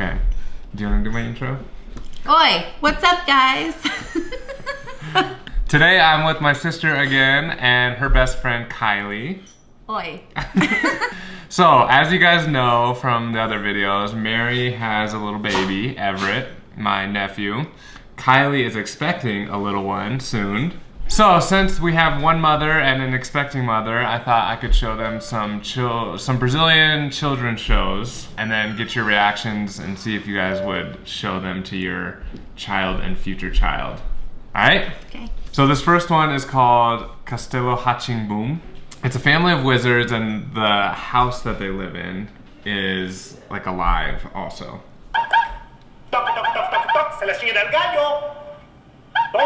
Okay. Do you want to do my intro? Oi, what's up, guys? Today I'm with my sister again and her best friend Kylie. Oi. So, as you guys know from the other videos, Mary has a little baby, Everett, my nephew. Kylie is expecting a little one soon. So, since we have one mother and an expecting mother, I thought I could show them some chil- some Brazilian children's shows and then get your reactions and see if you guys would show them to your child and future child. All right? Okay. So this first one is called Castelo Rá-Tim-Bum. It's a family of wizards, and the house that they live in is like alive, also. Oh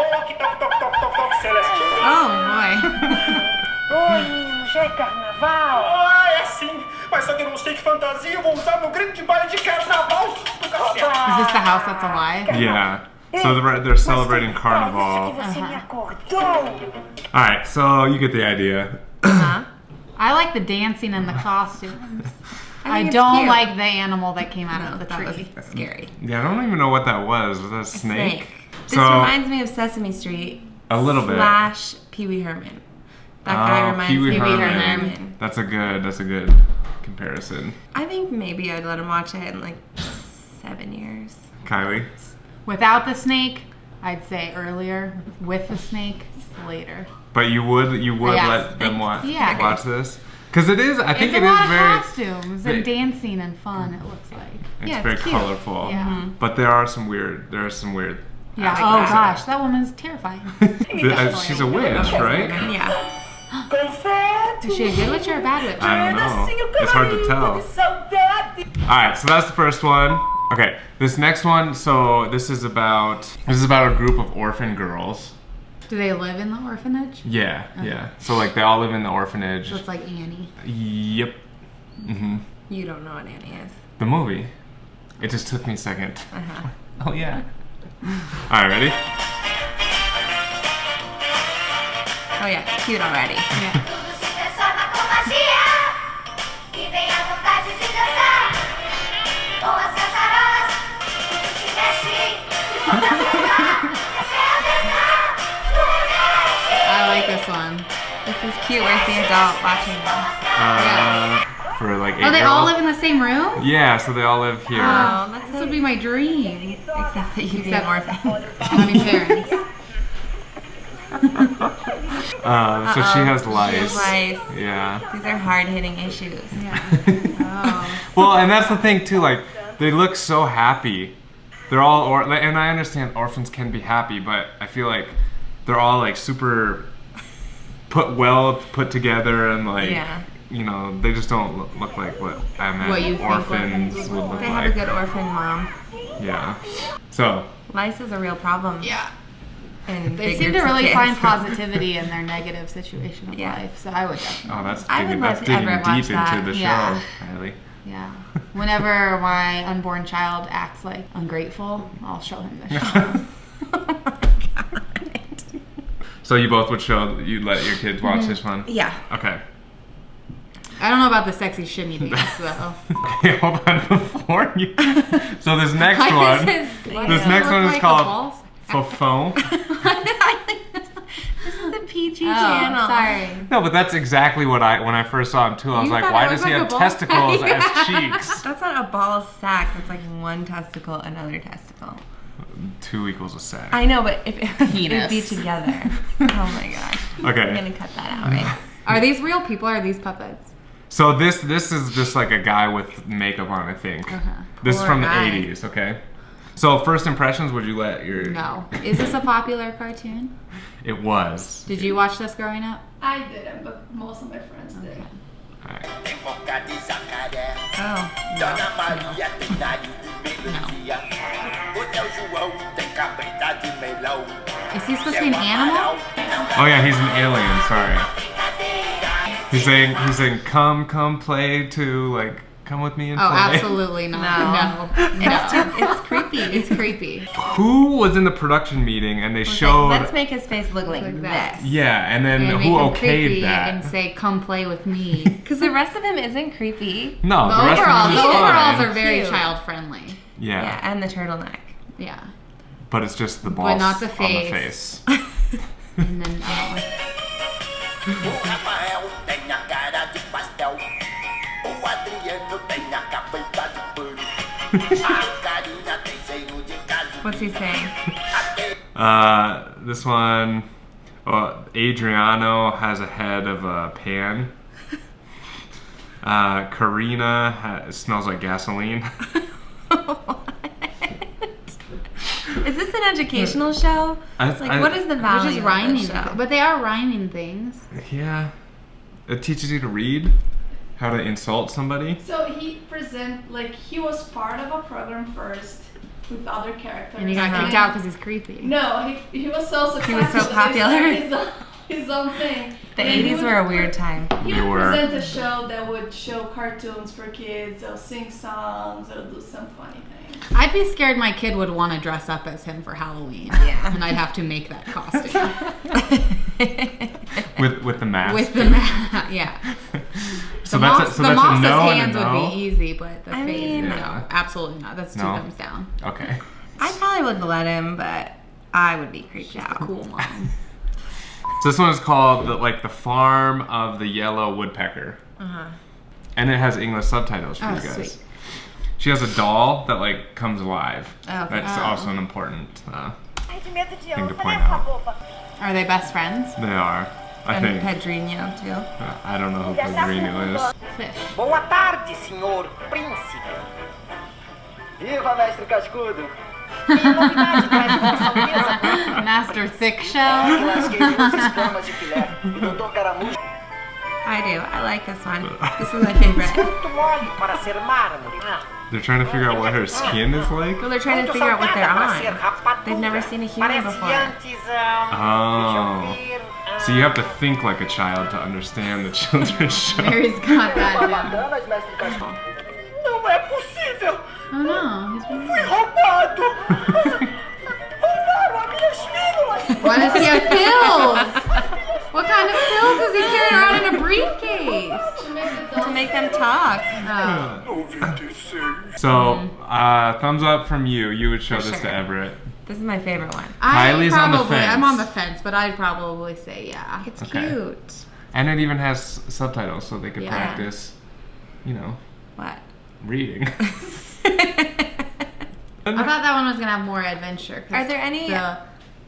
boy. Oi, menino, já é carnaval. Ah, é sim. Mas só que eu não sei que fantasia eu vou usar no grande baile de carnaval do castelo. Is this the house that's alive? Yeah. So they're, they're celebrating Carnival. que você me acordou. All right, so you get the idea. I like the dancing and the costumes. I, think it's don't cute. like the animal that came out No, of the tree. that tree. was scary. Yeah, I don't even know what that was. Was that a snake? Snake. This So reminds me of Sesame Street. a little bit. Slash Pee Wee Herman. That guy Oh, reminds Pee-wee me of Pee Wee Herman. Herman. That's a good. That's a good comparison. I think maybe I'd let him watch it in like seven years. Kylie. Without the snake, I'd say earlier. With the snake, later. But you would you would Yeah. let them watch Yeah. watch this because it is. I think it's it a lot is of very. costumes very- and dancing and fun. It looks like. It's yeah, very cute. colorful. Yeah. Mm-hmm. But there are some weird. There are some weird. Yeah. like oh that. gosh, that woman's terrifying. The- uh, she's a witch, right? Yeah. Confete. Is she a good witch or a bad witch? I don't know. It's hard to tell. All right, so that's the first one. Okay, this next one. So this is about this is about a group of orphan girls. Do they live in the orphanage? Yeah, yeah. So like they all live in the orphanage. So it's like Annie. Yep. Mm -hmm. You don't know what Annie is. The movie. It just took me a second. Uh-huh. Oh yeah. All right, ready? Oh yeah, it's cute already. Yeah. Tudo se transforma com magia E vem a vontade de dançar Com as caçarolas Tudo se mexe De ponta a ponta Essa é a dança do Nordeste I like this one. This is cute. Where's the adult watching this? Uh, for like eight Oh, they all live in the same room? Yeah, so they all live here. Oh, that's This would be my dream. Except that you be an Except- orphan. Having parents. Uh, so she has lice. lice. Yeah. These are hard hitting issues. Oh. well, and that's the thing too. Like they look so happy. They're all or and I understand orphans can be happy, but I feel like they're all like super put well put together and like Yeah. You know they just don't look, look like what I imagine What you orphans orphans would look like. They have like. a good orphan mom. Yeah. So Lice is a real problem. Yeah. And They seem to really kids. find positivity in their negative situation of Yeah. life. So I would definitely. oh that's I would that's love to digging ever deep watch into that. the show, Yeah. Kylie. Yeah. Whenever my unborn child acts like ungrateful, I'll show him this show. So you both would show you'd let your kids watch Mm-hmm. this one? Yeah. Okay. I don't know about the sexy shimmy dance though. Okay, hold on before you. So this next Why one, does his- why this it next look one is like a called balls? Fofão. this is the PG Oh, channel. sorry. No, but that's exactly what I when I first saw him too. I was You like, thought why it does looked he like have a ball testicles sack? as cheeks? That's not a ball sack. That's like one testicle, another testicle. Two equals a sack. I know, but if it would be Penis. together. oh my gosh. Okay. I'm Okay. gonna cut that out, right? Are these real people or are these puppets? So this this is just like a guy with makeup on, I think. Uh-huh. This is Poor from the guy. 80s, okay? So first impressions, would you let your No. Is this a popular cartoon? It was. Did you watch this growing up? I didn't, but most of my friends did. Alright. Tem boca de jacaré. Oh. Dona Maria tem nariz de melancia. O seu João tem cabeça de melão. Is he supposed to be an animal? Oh yeah, he's an alien. Sorry. He's saying he's saying come come play to like come with me and Oh, play. absolutely not. No. No. No. It's, too, it's creepy. It's creepy. Who was in the production meeting and they It's like, showed let's make his face look like, Like that. this. yeah, and then And make who him okayed creepy that? and say, "Come play with me." Because the rest of him isn't creepy. no, The the rest overalls, of the them is overalls are very Cute. child friendly. Yeah. Yeah, and the turtleneck. Yeah. But it's just the balls not the on the face. face. And then uh, I What's he saying? Uh, this one, well, Adriano has a head of a pan. Uh, Karina ha- smells like gasoline. Is this an educational show? I- Like, I- what is the value just of rhyming, this show? but they are rhyming things. yeah. It teaches you to read, how to insult somebody. So he present like he was part of a program first with other characters. And he got kicked out because he's creepy. No, he, he was so successful. He was so that they started popular. His own, his own thing. The And 80s were a weird time. He They would were. present a show that would show cartoons for kids. They'll sing songs. They'll do some funny things. I'd be scared my kid would want to dress up as him for Halloween. Yeah. And I'd have to make that costume. With with the mask. With the ma- yeah. So the that's mouse, a, so the that's mouse's a no hands and a would be easy, but the I face, mean- no, Yeah. absolutely not. That's two No. thumbs down. Okay. I probably would let him, but I would be creeped out. Cool mom. So this one is called the, like the farm of the yellow woodpecker, Uh-huh. and it has English subtitles for Oh, you guys. sweet. She has a doll that like comes alive. Oh, okay. That's Oh. also an important uh, Ai, de medo de thing to point out. Are they best friends? They are. I And think. Pedrinho, too. Uh, I don't know who Pedrinho is. Fish. Boa tarde, senhor príncipe. Viva, mestre Cascudo! Que novidade traz vossa mesa? Master Thick Shell. lasquei duas escamas de filé. Doutor Caramujo I do. I like this one. This is my favorite. Muito mole para ser mármore. They're trying to figure out what her skin is like. Well, they're trying to muito figure out what they're salgada para ser on. rapadura. They've never seen a human before. ah, Oh. Deixa eu ver, So you have to think like a child to understand the children's show. Mary's got that down. Barbatanas, mestre Cascudo. Não é possível! Oh no, he's been Fui roubado! Roubaram as minhas pílulas! Why does he have pills? What kind of pills is he carrying around in a briefcase? To make the To dolls make them talk. Oh, So, uh, thumbs up from you. You would show For this to. Everett. This is my favorite one. I Kylie's on the probably, I'm on the fence, but I'd probably say yeah. It's Okay. cute. And it even has subtitles so they could Yeah. practice, you know, What? reading. I thought that one was gonna have more adventure. 'cause Are there any- The,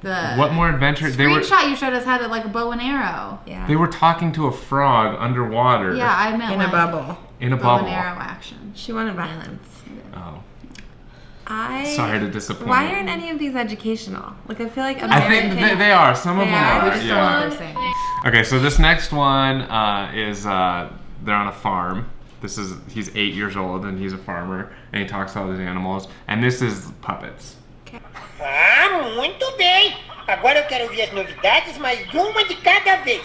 the what more adventure? They were screenshot you showed us had it like a bow and arrow. Yeah. they were talking to a frog underwater. Yeah, I meant in like a bubble. in a bow bubble. and arrow action. She wanted violence. Oh, I. sorry to disappoint. Why aren't any of these educational? Like I feel like I think they, they are. Some of They them are? are. We just don't yeah. know what they're saying. Okay, so this next one uh, is uh, they're on a farm. This is he's eight years old and he's a farmer and he talks to all these animals. And this is puppets. Ah, muito bem! Agora eu quero ouvir as novidades, mas uma de cada vez.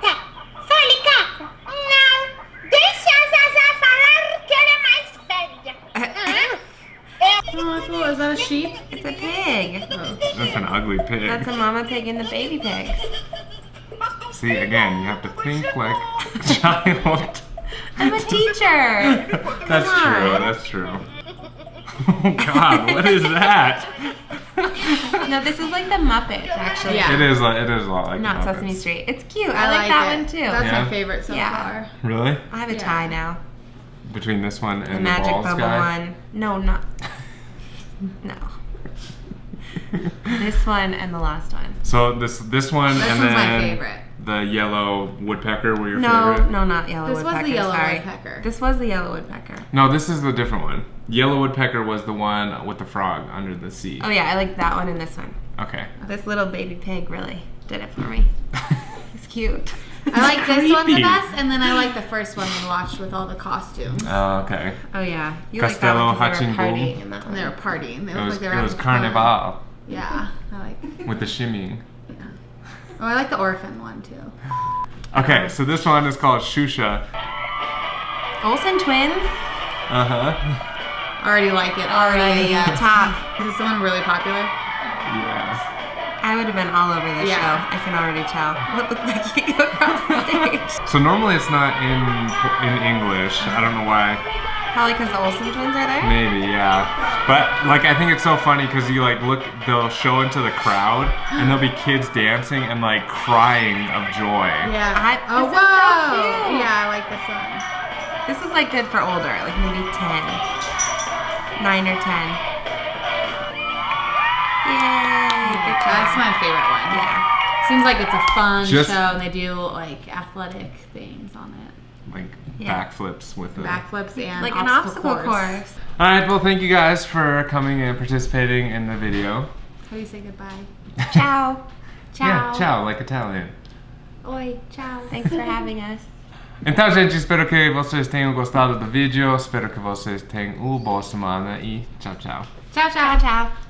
Tá. Fale, Caco. Não. Deixa a Zazá falar que ela é mais velha. Oh, that's cool. Is that a sheep? It's a pig. That's an ugly pig. That's a mama pig and the baby pigs. See, again, you have to think like a child. I'm a teacher. that's Come true. on. That's true. Oh God, what is that? no, this is like the Muppets, actually. Yeah. It is. a- It is a lot like Not the Sesame Street. It's cute. I, like, that it. one too. That's Yeah. my favorite so Yeah. far. Really? I have a Yeah. tie now. Between this one and The the, magic balls bubble guy. one. No, not. No. this one and the last one. So this this one This and one's my then favorite. the yellow woodpecker were your No, favorite. no, no, not yellow This was the yellow sorry. woodpecker. This was the yellow woodpecker. No, this is the different one. Yellow woodpecker was the one with the frog under the sea. Oh yeah, I like that one and this one. Okay. This little baby pig really did it for me. He's cute. I like this one the creepy. best, and then I like the first one we watched with all the costumes. Oh, okay. Oh yeah, you Castelo like that one 'cause they were Rá-Tim-Bum. partying in that And one. they were partying. They It looked was like they were it was having fun. carnival Yeah, I like. with the shimmying. Oh, I like the orphan one too. Okay, so this one is called Xuxa. Olsen twins. Uh huh. Already like it. Already. Uh, top. Is this one really popular? Yeah. I would have been all over this Yeah. show. I can already tell. What looked like you across the stage. So normally it's not in in English. I don't know why. Probably because the Olsen twins are there. Maybe, yeah. But like, I think it's so funny because you like look, they'll show into the crowd, and there'll be kids dancing and like crying of joy. Yeah. I- oh, this is so cute. yeah, I like this one. This is like good for older, like maybe 10. 9 or 10. Yay! Good job. That's my favorite one. Yeah. Seems like it's a fun Just- show, and they do like athletic things on it, Like Yeah. backflips with the. backflips and Like obstacle an obstacle course. course. All right. Well, thank you guys for coming and participating in the video. How do you say goodbye? Ciao. Ciao. Yeah, ciao, like Italian. Oi, ciao. Thanks for having us. Então, gente, espero que vocês tenham gostado do vídeo. Espero que vocês tenham uma boa semana e tchau, tchau. Ciao, ciao. Ciao, ciao.